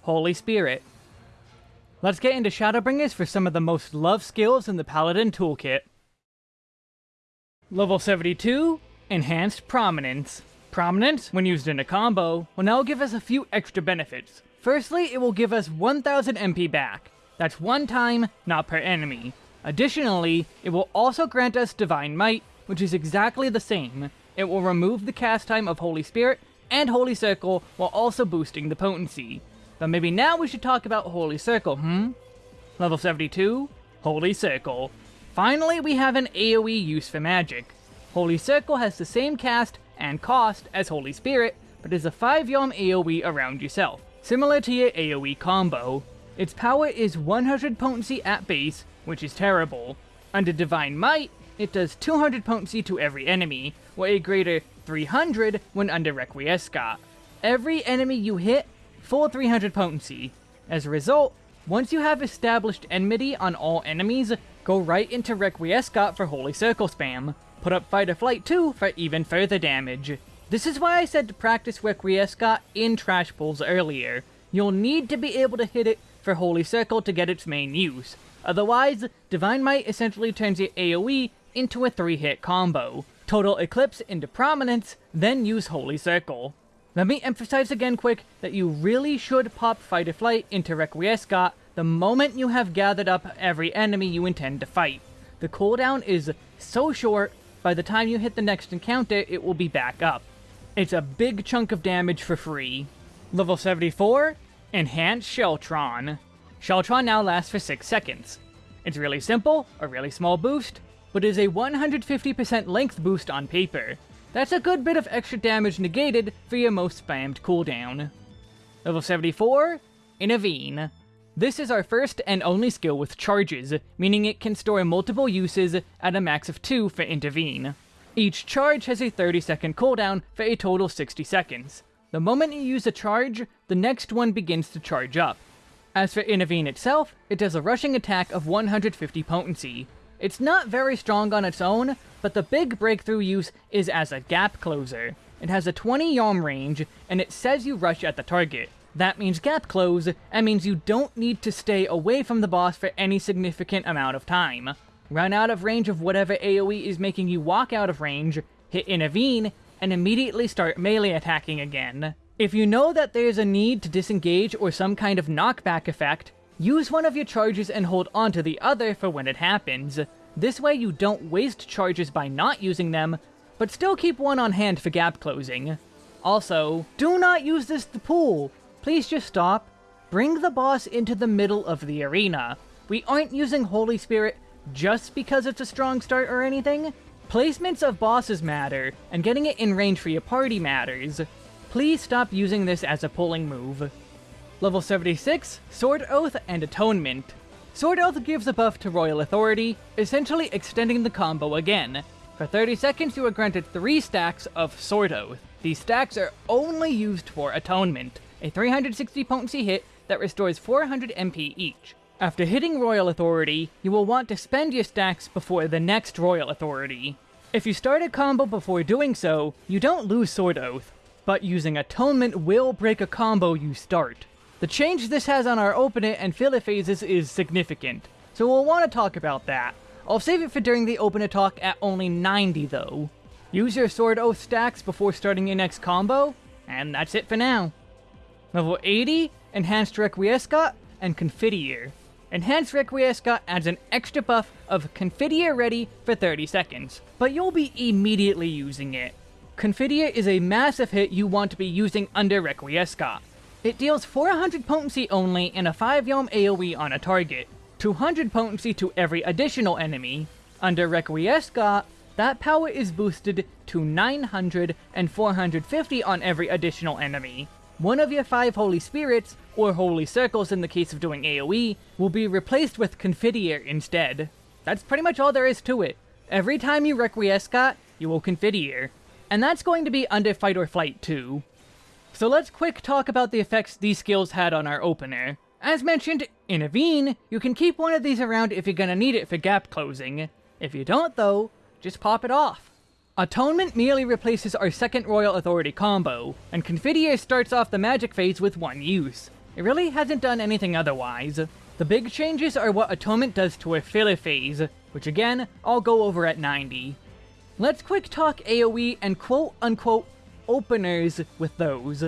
Holy Spirit. Let's get into Shadowbringers for some of the most loved skills in the Paladin toolkit. Level 72, Enhanced Prominence. Prominence, when used in a combo, will now give us a few extra benefits. Firstly, it will give us 1000 MP back. That's one time, not per enemy. Additionally, it will also grant us Divine Might, which is exactly the same. It will remove the cast time of Holy Spirit and Holy Circle while also boosting the potency. But maybe now we should talk about Holy Circle, hmm? Level 72, Holy Circle. Finally, we have an AoE use for magic. Holy Circle has the same cast and cost as Holy Spirit, but is a 5 yalm AoE around yourself, similar to your AoE combo. Its power is 100 potency at base, which is terrible. Under Divine Might, it does 200 potency to every enemy, or a greater 300 when under Requiescat. Every enemy you hit, full 300 potency. As a result, once you have established enmity on all enemies, go right into Requiescat for Holy Circle spam. Put up Fight or Flight 2 for even further damage. This is why I said to practice Requiescat in trash pulls earlier. You'll need to be able to hit it for Holy Circle to get its main use. Otherwise, Divine Might essentially turns your AoE into a 3-hit combo. Total Eclipse into Prominence, then use Holy Circle. Let me emphasize again quick that you really should pop Fight or Flight into Requiescat the moment you have gathered up every enemy you intend to fight. The cooldown is so short, by the time you hit the next encounter, it will be back up. It's a big chunk of damage for free. Level 74, Enhanced Sheltron. Sheltron now lasts for 6 seconds. It's really simple, a really small boost, but is a 150% length boost on paper. That's a good bit of extra damage negated for your most spammed cooldown. Level 74, Intervene. This is our first and only skill with charges, meaning it can store multiple uses at a max of 2 for Intervene. Each charge has a 30 second cooldown for a total 60 seconds. The moment you use a charge, the next one begins to charge up. As for Intervene itself, it does a rushing attack of 150 potency. It's not very strong on its own, but the big breakthrough use is as a gap closer. It has a 20 yalm range, and it says you rush at the target. That means gap close, and means you don't need to stay away from the boss for any significant amount of time. Run out of range of whatever AoE is making you walk out of range, hit Intervene, and immediately start melee attacking again. If you know that there's a need to disengage or some kind of knockback effect, use one of your charges and hold onto the other for when it happens. This way you don't waste charges by not using them, but still keep one on hand for gap closing. Also, do not use this to pull. Please just stop. Bring the boss into the middle of the arena. We aren't using Holy Spirit just because it's a strong start or anything. Placements of bosses matter, and getting it in range for your party matters. Please stop using this as a pulling move. Level 76, Sword Oath and Atonement. Sword Oath gives a buff to Royal Authority, essentially extending the combo again. For 30 seconds you are granted 3 stacks of Sword Oath. These stacks are only used for Atonement a 360 potency hit that restores 400 MP each. After hitting Royal Authority, you will want to spend your stacks before the next Royal Authority. If you start a combo before doing so, you don't lose Sword Oath, but using Atonement will break a combo you start. The change this has on our open it and fill it phases is significant, so we'll want to talk about that. I'll save it for during the open it talk at only 90 though. Use your Sword Oath stacks before starting your next combo, and that's it for now. Level 80, Enhanced Requiescat, and Confiteor. Enhanced Requiescat adds an extra buff of Confiteor ready for 30 seconds, but you'll be immediately using it. Confiteor is a massive hit you want to be using under Requiescat. It deals 400 potency only and a 5 yalm AoE on a target, 200 potency to every additional enemy. Under Requiescat, that power is boosted to 900 and 450 on every additional enemy. One of your five Holy Spirits, or Holy Circles in the case of doing AoE, will be replaced with Confiteor instead. That's pretty much all there is to it. Every time you Requiescat, you will Confiteor. And that's going to be under Fight or Flight too. So let's quick talk about the effects these skills had on our opener. As mentioned, Intervene, you can keep one of these around if you're gonna need it for gap closing. If you don't though, just pop it off. Atonement merely replaces our second Royal Authority combo, and Confiteor starts off the magic phase with one use. It really hasn't done anything otherwise. The big changes are what Atonement does to a filler phase, which again, I'll go over at 90. Let's quick talk AoE and quote-unquote openers with those.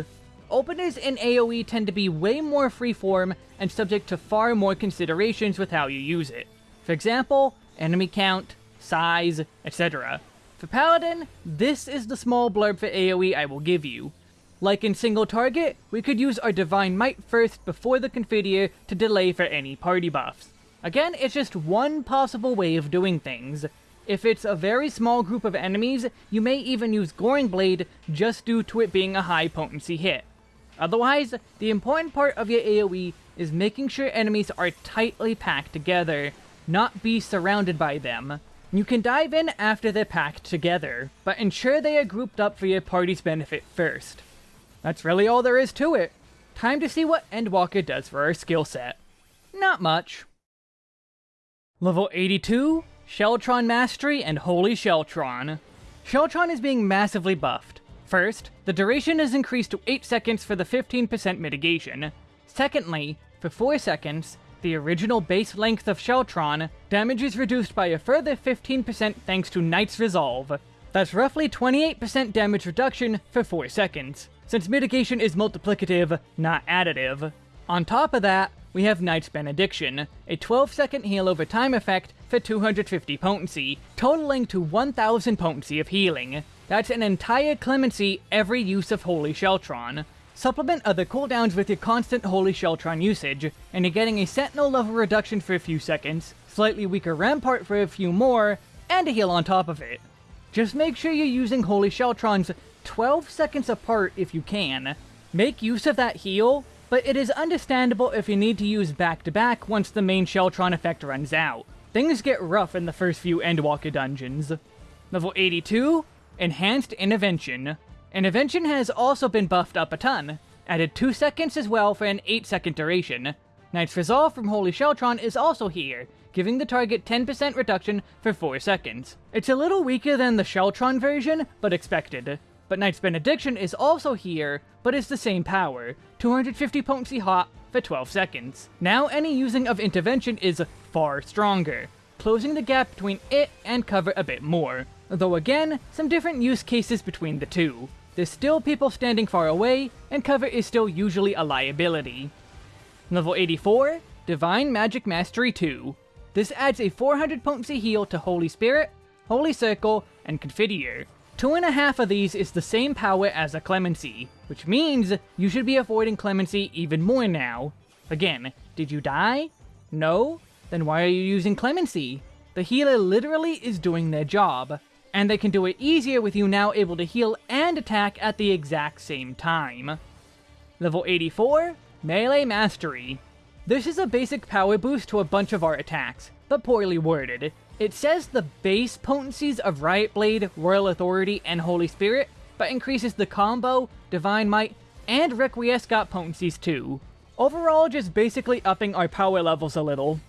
Openers in AoE tend to be way more freeform and subject to far more considerations with how you use it. For example, enemy count, size, etc. For Paladin, this is the small blurb for AoE I will give you. Like in single target, we could use our Divine Might first before the Confiteor to delay for any party buffs. Again, it's just one possible way of doing things. If it's a very small group of enemies, you may even use Goring Blade just due to it being a high potency hit. Otherwise, the important part of your AoE is making sure enemies are tightly packed together, not be surrounded by them. You can dive in after they're packed together, but ensure they are grouped up for your party's benefit first. That's really all there is to it. Time to see what Endwalker does for our skill set. Not much. Level 82, Sheltron Mastery and Holy Sheltron. Sheltron is being massively buffed. First, the duration is increased to 8 seconds for the 15% mitigation. Secondly, for 4 seconds, the original base length of Sheltron, damage is reduced by a further 15% thanks to Knight's Resolve. That's roughly 28% damage reduction for 4 seconds, since mitigation is multiplicative, not additive. On top of that, we have Knight's Benediction, a 12 second heal over time effect for 250 potency, totaling to 1000 potency of healing. That's an entire clemency every use of Holy Sheltron. Supplement other cooldowns with your constant Holy Sheltron usage, and you're getting a Sentinel level reduction for a few seconds, slightly weaker Rampart for a few more, and a heal on top of it. Just make sure you're using Holy Sheltrons 12 seconds apart if you can. Make use of that heal, but it is understandable if you need to use back-to-back -back once the main Sheltron effect runs out. Things get rough in the first few Endwalker dungeons. Level 82, Enhanced Intervention. Intervention has also been buffed up a ton, added 2 seconds as well for an 8 second duration. Knight's Resolve from Holy Sheltron is also here, giving the target 10% reduction for 4 seconds. It's a little weaker than the Sheltron version, but expected. But Knight's Benediction is also here, but is the same power, 250 potency hot for 12 seconds. Now any using of intervention is far stronger, closing the gap between it and cover a bit more. Though again, some different use cases between the two. There's still people standing far away, and cover is still usually a liability. Level 84, Divine Magic Mastery 2. This adds a 400 potency heal to Holy Spirit, Holy Circle, and Confiteor. Two and a half of these is the same power as a Clemency, which means you should be avoiding Clemency even more now. Again, did you die? No? Then why are you using Clemency? The healer literally is doing their job, and they can do it easier with you now able to heal and attack at the exact same time. Level 84, Melee Mastery. This is a basic power boost to a bunch of our attacks, but poorly worded. It says the base potencies of Riot Blade, Royal Authority, and Holy Spirit, but increases the combo, Divine Might, and Requiescat potencies too. Overall, just basically upping our power levels a little.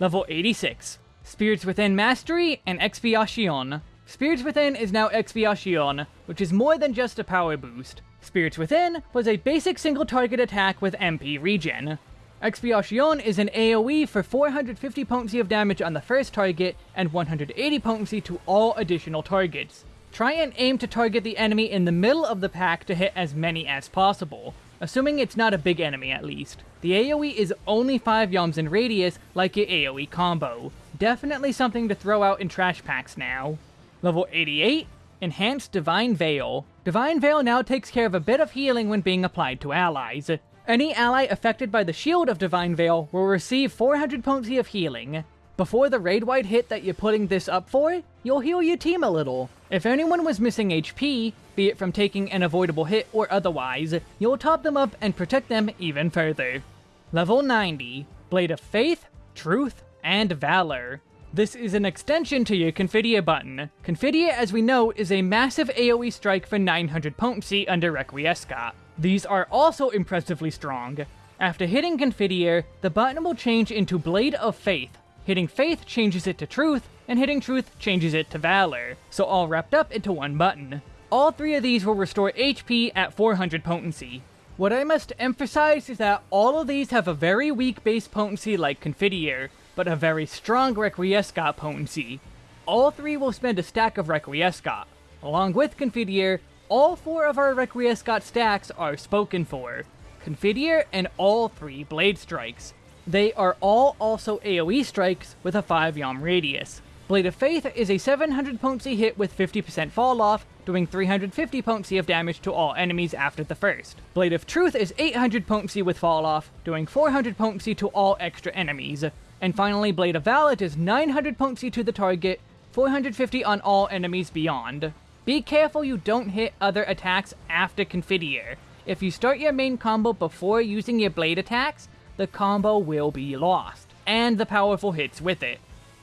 Level 86. Spirits Within Mastery and Expiation. Spirits Within is now Expiation, which is more than just a power boost. Spirits Within was a basic single target attack with MP regen. Expiation is an AoE for 450 potency of damage on the first target, and 180 potency to all additional targets. Try and aim to target the enemy in the middle of the pack to hit as many as possible, assuming it's not a big enemy at least. The AoE is only 5 yalms in radius, like your AoE combo. Definitely something to throw out in trash packs now. Level 88, Enhanced Divine Veil. Divine Veil now takes care of a bit of healing when being applied to allies. Any ally affected by the shield of Divine Veil will receive 400 potency of healing. Before the raid-wide hit that you're putting this up for, you'll heal your team a little. If anyone was missing HP, be it from taking an avoidable hit or otherwise, you'll top them up and protect them even further. Level 90, Blade of Faith, Truth, and Valor. This is an extension to your Confiteor button. Confiteor, as we know, is a massive AoE strike for 900 potency under Requiescat. These are also impressively strong. After hitting Confiteor, the button will change into Blade of Faith. Hitting Faith changes it to Truth, and hitting Truth changes it to Valor, so all wrapped up into one button. All three of these will restore HP at 400 potency. What I must emphasize is that all of these have a very weak base potency like Confiteor, but a very strong Requiescat potency. All three will spend a stack of Requiescat. Along with Confiteor, all four of our Requiescat stacks are spoken for. Confiteor and all three Blade Strikes. They are all also AoE strikes with a 5 yalm radius. Blade of Faith is a 700 potency hit with 50% fall off, doing 350 potency of damage to all enemies after the first. Blade of Truth is 800 potency with fall off, doing 400 potency to all extra enemies. And finally, Blade of Valor is 900 potency to the target, 450 on all enemies beyond. Be careful you don't hit other attacks after Confiteor. If you start your main combo before using your blade attacks, the combo will be lost, and the powerful hits with it.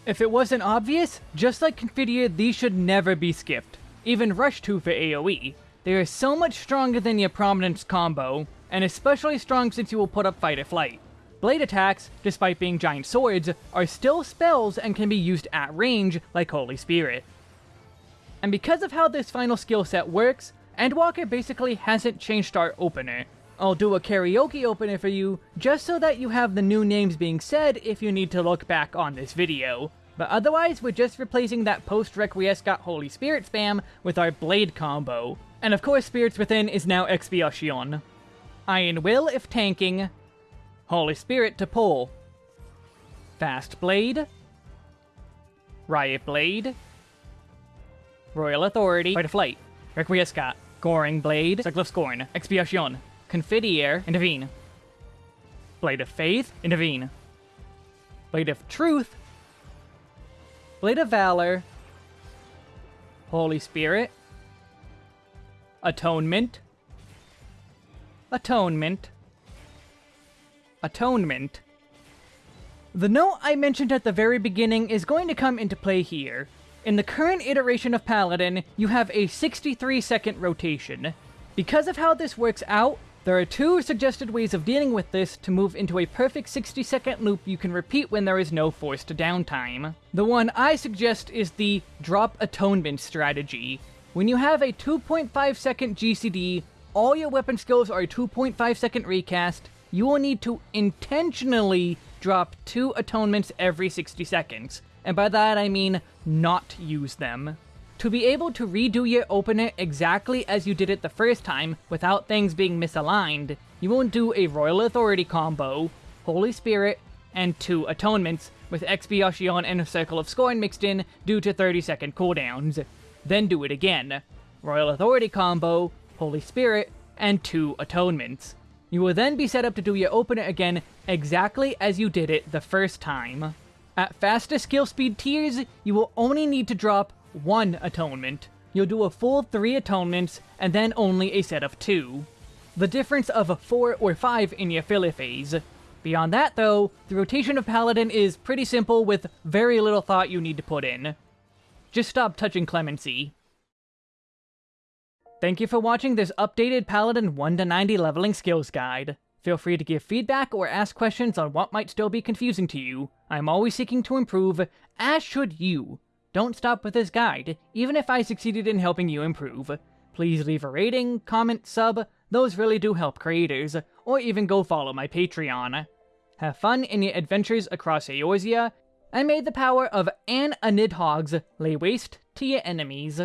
If it wasn't obvious, just like Confiteor, these should never be skipped. Even Rush 2 for AoE. They are so much stronger than your Prominence combo, and especially strong since you will put up Fight or Flight. Blade attacks, despite being giant swords, are still spells and can be used at range, like Holy Spirit. And because of how this final skill set works, Endwalker basically hasn't changed our opener. I'll do a karaoke opener for you, just so that you have the new names being said if you need to look back on this video. But otherwise, we're just replacing that post-Requiescat Holy Spirit spam with our Blade combo. And of course, Spirits Within is now Expiation. Iron Will if tanking, Holy Spirit to pull, Fast Blade, Riot Blade, Royal Authority, Fight or Flight, Requiescat, Goring Blade, Circle of Scorn, Expiation, Confiteor. Intervene, Blade of Faith, Intervene, Blade of Truth, Blade of Valor, Holy Spirit, Atonement, Atonement, Atonement. The note I mentioned at the very beginning is going to come into play here. In the current iteration of Paladin, you have a 63 second rotation. Because of how this works out, there are two suggested ways of dealing with this to move into a perfect 60 second loop you can repeat when there is no forced downtime. The one I suggest is the Drop Atonement strategy. When you have a 2.5 second GCD, all your weapon skills are a 2.5 second recast, you will need to intentionally drop two atonements every 60 seconds, and by that I mean not use them. To be able to redo your opener exactly as you did it the first time, without things being misaligned, you will do a Royal Authority combo, Holy Spirit, and two Atonements, with Expiation and a Circle of Scorn mixed in due to 30 second cooldowns. Then do it again. Royal Authority combo, Holy Spirit, and two Atonements. You will then be set up to do your opener again exactly as you did it the first time. At faster skill speed tiers, you will only need to drop one atonement. You'll do a full three atonements, and then only a set of two. The difference of four or five in your filler phase. Beyond that though, the rotation of Paladin is pretty simple with very little thought you need to put in. Just stop touching Clemency. Thank you for watching this updated Paladin 1 to 90 leveling skills guide. Feel free to give feedback or ask questions on what might still be confusing to you. I'm always seeking to improve, as should you. Don't stop with this guide, even if I succeeded in helping you improve. Please leave a rating, comment, sub, those really do help creators, or even go follow my Patreon. Have fun in your adventures across Eorzea, and may the power of An Anidhogs lay waste to your enemies.